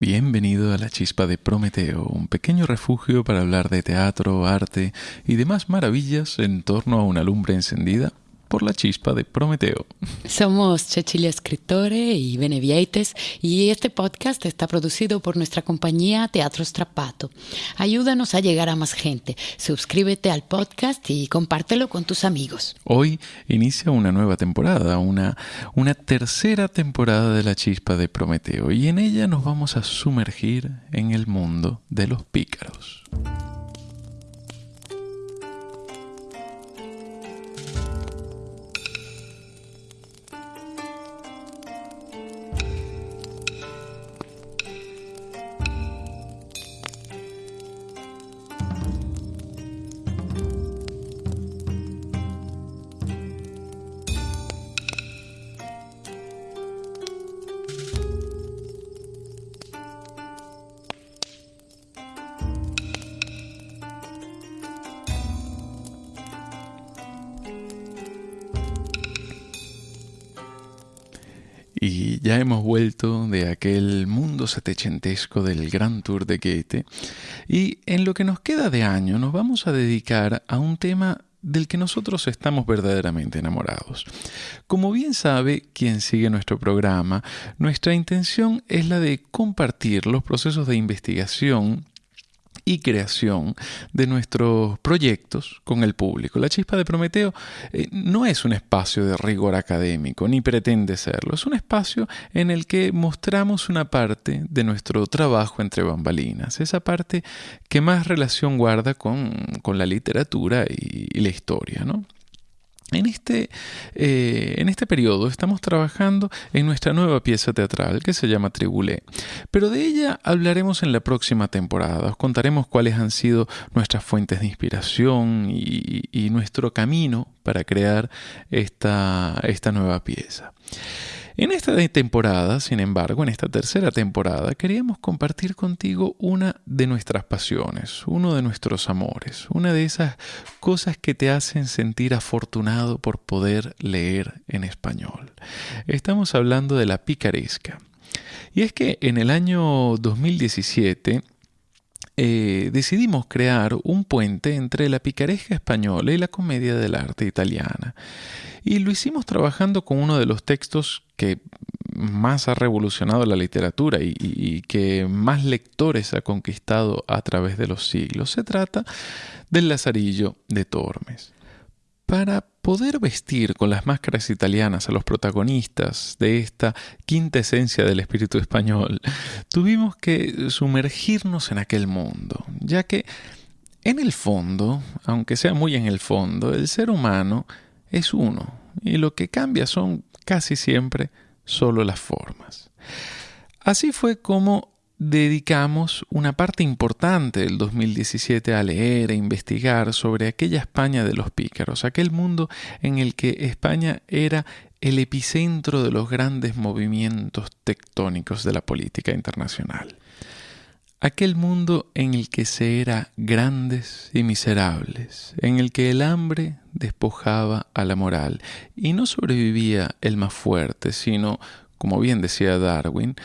Bienvenido a la Chispa de Prometeo, un pequeño refugio para hablar de teatro, arte y demás maravillas en torno a una lumbre encendida por la chispa de Prometeo. Somos Cecilia Escritore y Benevieites y este podcast está producido por nuestra compañía Teatro Strapato. Ayúdanos a llegar a más gente. Suscríbete al podcast y compártelo con tus amigos. Hoy inicia una nueva temporada, una, una tercera temporada de la chispa de Prometeo y en ella nos vamos a sumergir en el mundo de los pícaros. Y ya hemos vuelto de aquel mundo setecentesco del Gran Tour de Goethe. Y en lo que nos queda de año nos vamos a dedicar a un tema del que nosotros estamos verdaderamente enamorados. Como bien sabe quien sigue nuestro programa, nuestra intención es la de compartir los procesos de investigación y creación de nuestros proyectos con el público. La chispa de Prometeo eh, no es un espacio de rigor académico, ni pretende serlo. Es un espacio en el que mostramos una parte de nuestro trabajo entre bambalinas, esa parte que más relación guarda con, con la literatura y, y la historia, ¿no? En este, eh, en este periodo estamos trabajando en nuestra nueva pieza teatral que se llama Tribulé, pero de ella hablaremos en la próxima temporada. Os contaremos cuáles han sido nuestras fuentes de inspiración y, y nuestro camino para crear esta, esta nueva pieza. En esta temporada, sin embargo, en esta tercera temporada, queríamos compartir contigo una de nuestras pasiones, uno de nuestros amores, una de esas cosas que te hacen sentir afortunado por poder leer en español. Estamos hablando de la picaresca. Y es que en el año 2017, eh, decidimos crear un puente entre la picaresca española y la comedia del arte italiana. Y lo hicimos trabajando con uno de los textos que más ha revolucionado la literatura y, y, que más lectores ha conquistado a través de los siglos. Se trata del Lazarillo de Tormes. Para poder vestir con las máscaras italianas a los protagonistas de esta quinta esencia del espíritu español, tuvimos que sumergirnos en aquel mundo, ya que en el fondo, aunque sea muy en el fondo, el ser humano es uno, y lo que cambia son casi siempre solo las formas. Así fue como dedicamos una parte importante del 2017 a leer e investigar sobre aquella España de los pícaros, aquel mundo en el que España era el epicentro de los grandes movimientos tectónicos de la política internacional. Aquel mundo en el que se era grandes y miserables, en el que el hambre despojaba a la moral y no sobrevivía el más fuerte, sino, como bien decía Darwin,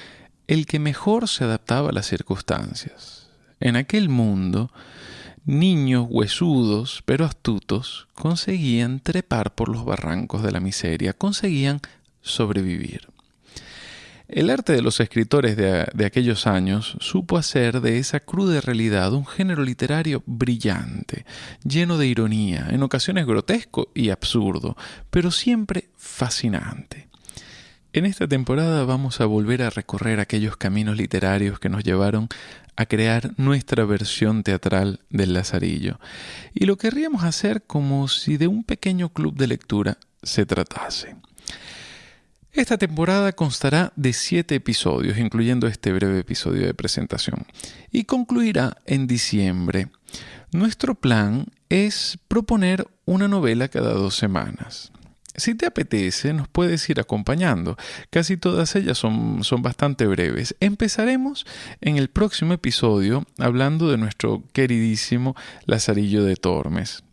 el que mejor se adaptaba a las circunstancias. En aquel mundo, niños huesudos pero astutos conseguían trepar por los barrancos de la miseria, conseguían sobrevivir. El arte de los escritores de, aquellos años supo hacer de esa cruda realidad un género literario brillante, lleno de ironía, en ocasiones grotesco y absurdo, pero siempre fascinante. En esta temporada vamos a volver a recorrer aquellos caminos literarios que nos llevaron a crear nuestra versión teatral del Lazarillo. Y lo querríamos hacer como si de un pequeño club de lectura se tratase. Esta temporada constará de siete episodios, incluyendo este breve episodio de presentación, y concluirá en diciembre. Nuestro plan es proponer una novela cada dos semanas. Si te apetece, nos puedes ir acompañando. Casi todas ellas son, son, bastante breves. Empezaremos en el próximo episodio hablando de nuestro queridísimo Lazarillo de Tormes.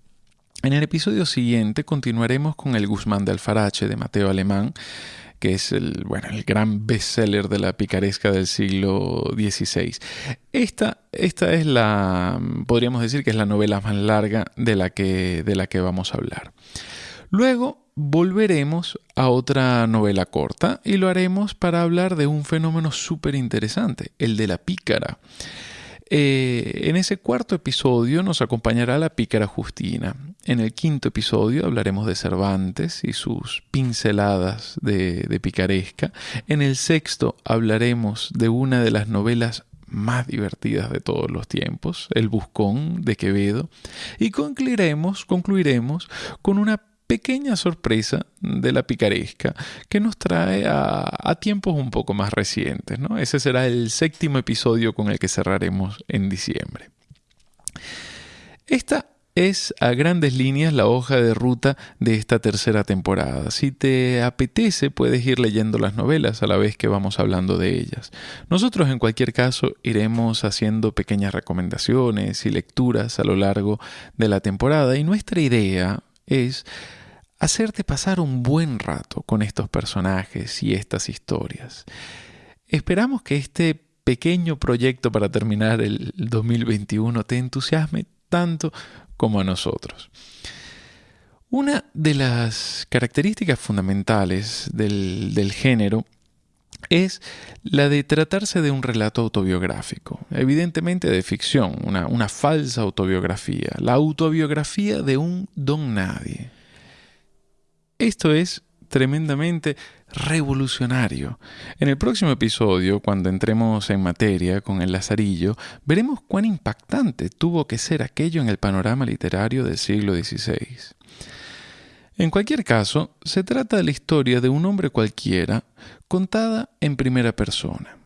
En el episodio siguiente continuaremos con el Guzmán de Alfarache de Mateo Alemán que es el, bueno, el gran bestseller de la picaresca del siglo XVI. Esta, esta es la, podríamos decir que es la novela más larga de la que, de la que vamos a hablar. Luego volveremos a otra novela corta y lo haremos para hablar de un fenómeno súper interesante, el de la pícara. Eh, en ese cuarto episodio nos acompañará la pícara Justina. En el quinto episodio hablaremos de Cervantes y sus pinceladas de, de picaresca. En el sexto hablaremos de una de las novelas más divertidas de todos los tiempos, El Buscón de Quevedo, y concluiremos, concluiremos con una pequeña sorpresa de la picaresca que nos trae a, tiempos un poco más recientes. ¿no? Ese será el séptimo episodio con el que cerraremos en diciembre. Esta es a grandes líneas la hoja de ruta de esta tercera temporada. Si te apetece, puedes ir leyendo las novelas a la vez que vamos hablando de ellas. Nosotros, en cualquier caso, iremos haciendo pequeñas recomendaciones y lecturas a lo largo de la temporada y nuestra idea es hacerte pasar un buen rato con estos personajes y estas historias. Esperamos que este pequeño proyecto para terminar el 2021 te entusiasme tanto como a nosotros. Una de las características fundamentales del, género es la de tratarse de un relato autobiográfico, evidentemente de ficción, una, una falsa autobiografía, la autobiografía de un don nadie. Esto es tremendamente revolucionario. En el próximo episodio, cuando entremos en materia con el Lazarillo, veremos cuán impactante tuvo que ser aquello en el panorama literario del siglo XVI. En cualquier caso, se trata de la historia de un hombre cualquiera contada en primera persona.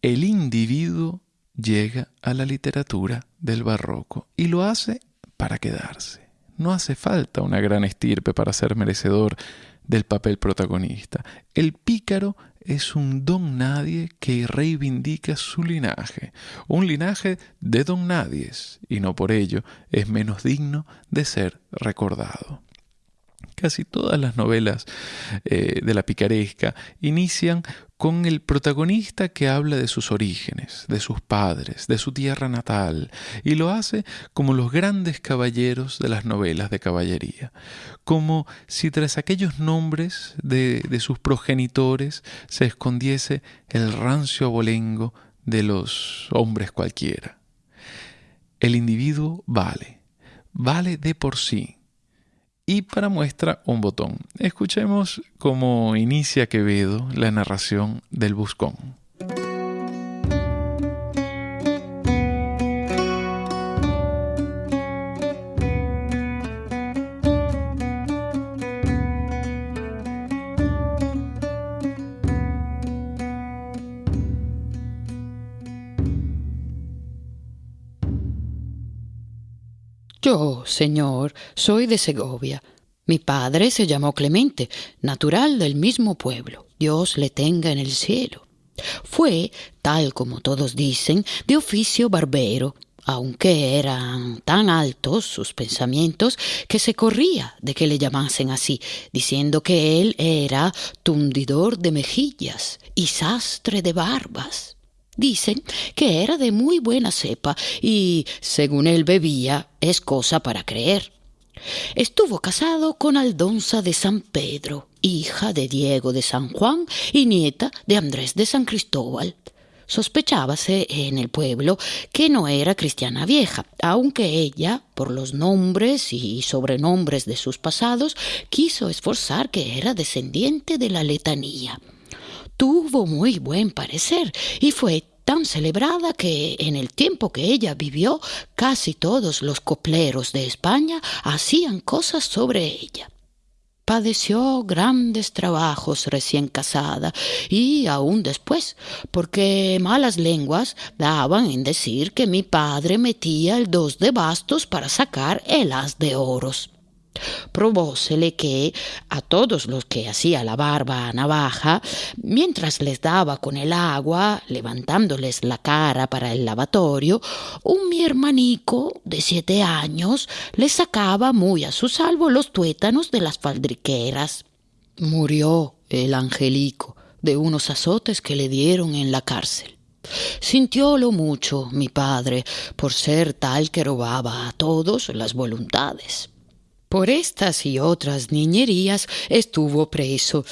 El individuo llega a la literatura del barroco y lo hace para quedarse. No hace falta una gran estirpe para ser merecedor del papel protagonista. El pícaro es un don nadie que reivindica su linaje, un linaje de don nadies, y no por ello es menos digno de ser recordado. Casi todas las novelas eh, de la picaresca inician con el protagonista que habla de sus orígenes, de sus padres, de su tierra natal, y lo hace como los grandes caballeros de las novelas de caballería, como si tras aquellos nombres de, de sus progenitores se escondiese el rancio abolengo de los hombres cualquiera. El individuo vale, vale de por sí, y para muestra un botón. Escuchemos cómo inicia Quevedo la narración del Buscón. Yo, señor, soy de Segovia. Mi padre se llamó Clemente, natural del mismo pueblo. Dios le tenga en el cielo. Fue, tal como todos dicen, de oficio barbero, aunque eran tan altos sus pensamientos que se corría de que le llamasen así, diciendo que él era tundidor de mejillas y sastre de barbas. Dicen que era de muy buena cepa y, según él bebía, es cosa para creer. Estuvo casado con Aldonza de San Pedro, hija de Diego de San Juan y nieta de Andrés de San Cristóbal. Sospechábase en el pueblo que no era cristiana vieja, aunque ella, por los nombres y sobrenombres de sus pasados, quiso esforzar que era descendiente de la letanía tuvo muy buen parecer y fue tan celebrada que en el tiempo que ella vivió casi todos los copleros de España hacían cosas sobre ella. Padeció grandes trabajos recién casada y aún después, porque malas lenguas daban en decir que mi padre metía el dos de bastos para sacar el as de oros. Probósele que a todos los que hacía la barba a navaja, mientras les daba con el agua, levantándoles la cara para el lavatorio, un mi hermanico de siete años le sacaba muy a su salvo los tuétanos de las faldriqueras. Murió el angelico, de unos azotes que le dieron en la cárcel. Sintiólo mucho mi padre por ser tal que robaba a todos las voluntades. Por estas y otras niñerías estuvo preso,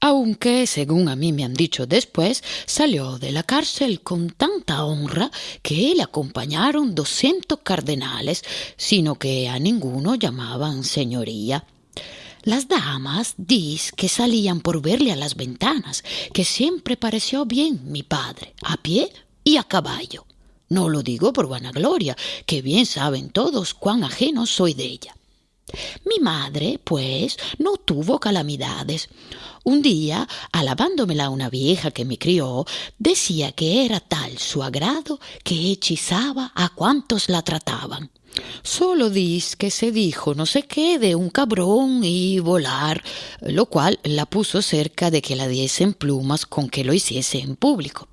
aunque, según a mí me han dicho después, salió de la cárcel con tanta honra que le acompañaron doscientos cardenales, sino que a ninguno llamaban señoría. Las damas dis que salían por verle a las ventanas, que siempre pareció bien mi padre, a pie y a caballo. No lo digo por vanagloria, que bien saben todos cuán ajeno soy de ella. Mi madre, pues, no tuvo calamidades. Un día, alabándomela una vieja que me crió, decía que era tal su agrado que hechizaba a cuantos la trataban. Solo dis que se dijo no sé qué de un cabrón y volar, lo cual la puso cerca de que la diesen plumas con que lo hiciese en público.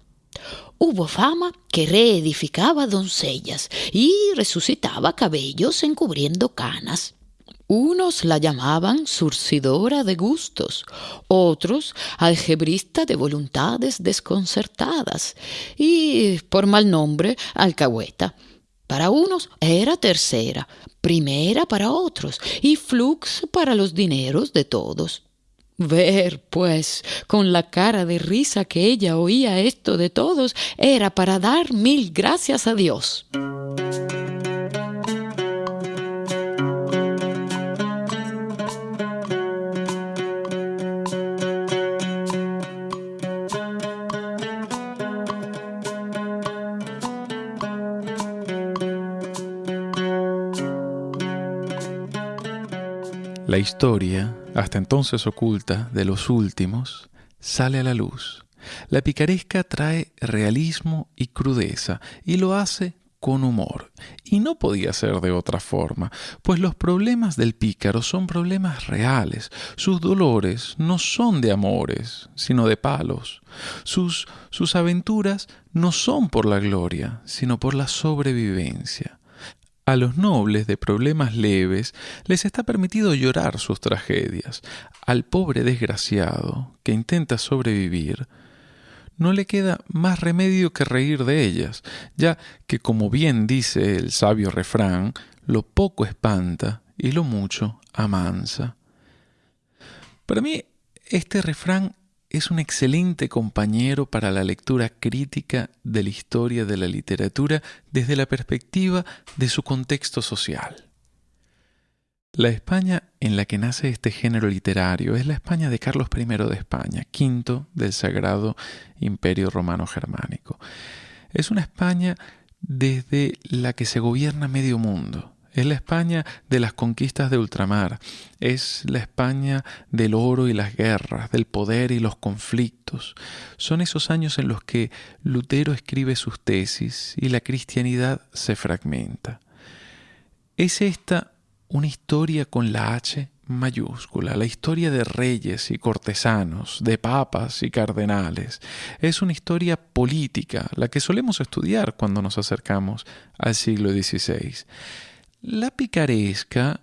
Hubo fama que reedificaba doncellas y resucitaba cabellos encubriendo canas. Unos la llamaban surcidora de gustos, otros algebrista de voluntades desconcertadas y, por mal nombre, alcahueta. Para unos era tercera, primera para otros y flux para los dineros de todos. Ver, pues, con la cara de risa que ella oía esto de todos, era para dar mil gracias a Dios. La historia, hasta entonces oculta, de los últimos, sale a la luz. La picaresca trae realismo y crudeza y lo hace con humor. Y no podía ser de otra forma, pues los problemas del pícaro son problemas reales. Sus dolores no son de amores, sino de palos. Sus, sus aventuras no son por la gloria, sino por la sobrevivencia. A los nobles de problemas leves les está permitido llorar sus tragedias. Al pobre desgraciado que intenta sobrevivir, no le queda más remedio que reír de ellas, ya que, como bien dice el sabio refrán, lo poco espanta y lo mucho amansa. Para mí, este refrán es un excelente compañero para la lectura crítica de la historia de la literatura desde la perspectiva de su contexto social. La España en la que nace este género literario es la España de Carlos I de España, quinto del Sagrado Imperio Romano Germánico. Es una España desde la que se gobierna medio mundo, es la España de las conquistas de ultramar, es la España del oro y las guerras, del poder y los conflictos. Son esos años en los que Lutero escribe sus tesis y la cristianidad se fragmenta. Es esta una historia con la H mayúscula, la historia de reyes y cortesanos, de papas y cardenales. Es una historia política, la que solemos estudiar cuando nos acercamos al siglo XVI. La picaresca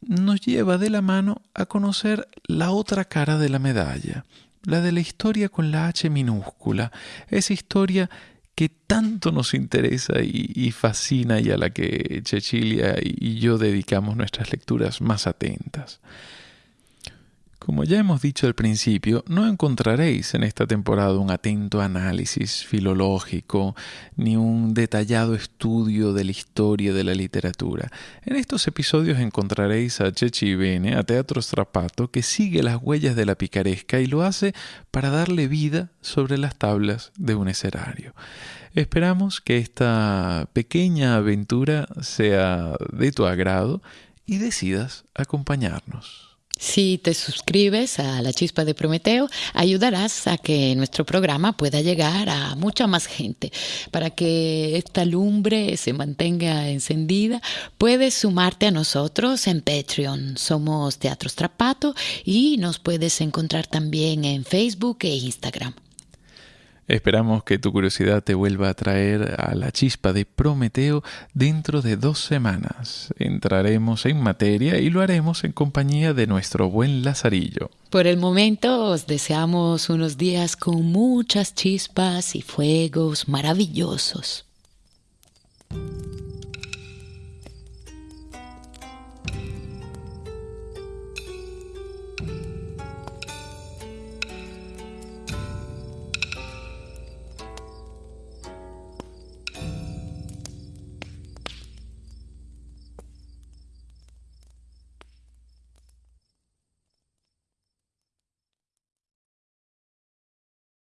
nos lleva de la mano a conocer la otra cara de la medalla, la de la historia con la H minúscula, esa historia que tanto nos interesa y, fascina y a la que Cecilia y yo dedicamos nuestras lecturas más atentas. Como ya hemos dicho al principio, no encontraréis en esta temporada un atento análisis filológico ni un detallado estudio de la historia de la literatura. En estos episodios encontraréis a Chechi Bene, a Teatro Strapato, que sigue las huellas de la picaresca y lo hace para darle vida sobre las tablas de un escenario. Esperamos que esta pequeña aventura sea de tu agrado y decidas acompañarnos. Si te suscribes a La Chispa de Prometeo, ayudarás a que nuestro programa pueda llegar a mucha más gente. Para que esta lumbre se mantenga encendida, puedes sumarte a nosotros en Patreon. Somos Teatro Strapato y nos puedes encontrar también en Facebook e Instagram. Esperamos que tu curiosidad te vuelva a traer a la chispa de Prometeo dentro de dos semanas. Entraremos en materia y lo haremos en compañía de nuestro buen Lazarillo. Por el momento os deseamos unos días con muchas chispas y fuegos maravillosos.